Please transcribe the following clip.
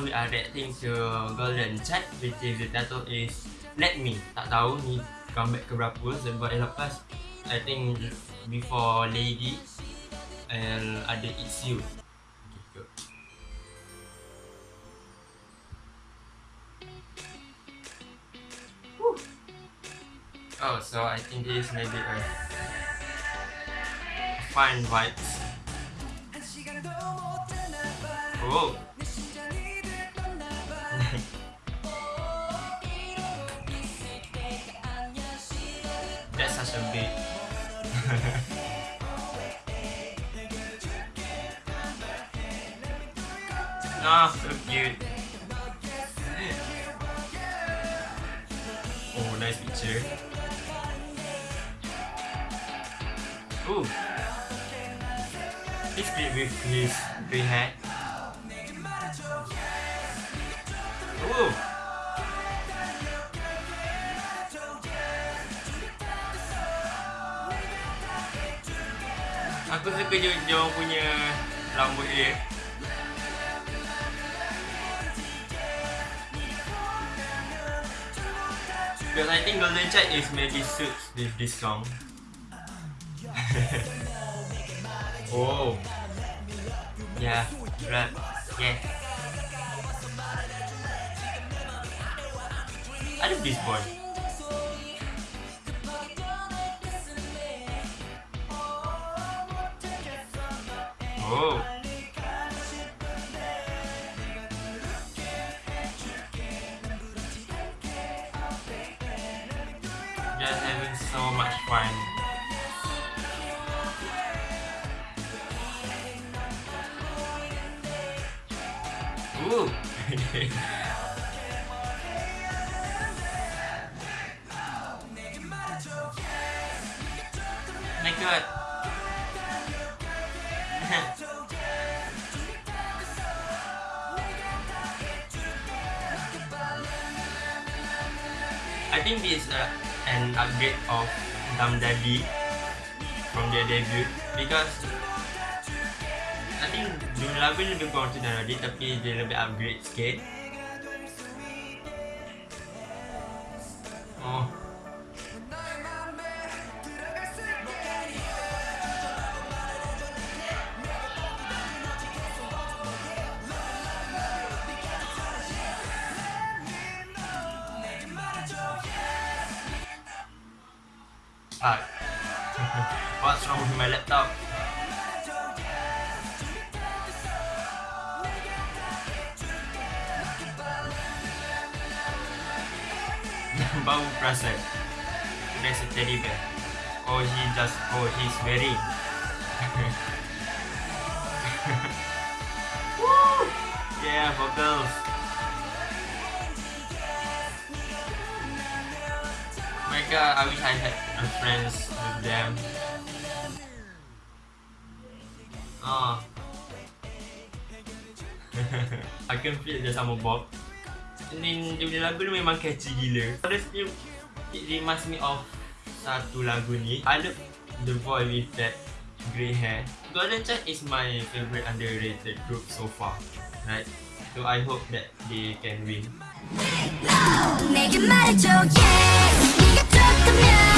reacting to Golden Chat which is the title is Let Me. Tak tahu ni comeback ke berapa sebab lepas I think before Lady and ada It's You. Oh, so I think this may be a fine vibes. Oh. Oh, so cute. Oh, nice picture. Ooh. He's great with his green hair. Ooh. Aku suka punya rambut dia. Because I think Golden Child is maybe suits with this song. oh. Yeah, right. Yeah. I love this boy. Oh. Just having so much fun. Ooh. My god. I think this is uh, an upgrade of Dum Daddy from their debut because I think dulu lagu ni lebih kurang macam Dum Daddy tapi dia lebih upgrade sikit. Ah. What's wrong with my laptop? Baru perasan There's a teddy bear Oh he just Oh he's wearing Woo! Yeah vocals my god, I wish I had a friends with them. Oh. I can feel dia sama Bob. Ni dia punya lagu ni memang catchy gila. Honestly, it reminds me of satu lagu ni. I love the boy with that grey hair. Golden Child is my favorite underrated group so far. Right? So I hope that they can win. 내 yeah.